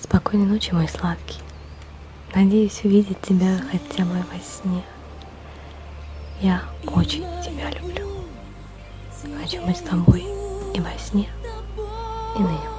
Спокойной ночи, мой сладкий. Надеюсь увидеть тебя хотя бы во сне. Я очень тебя люблю. Хочу быть с тобой и во сне, и наяву.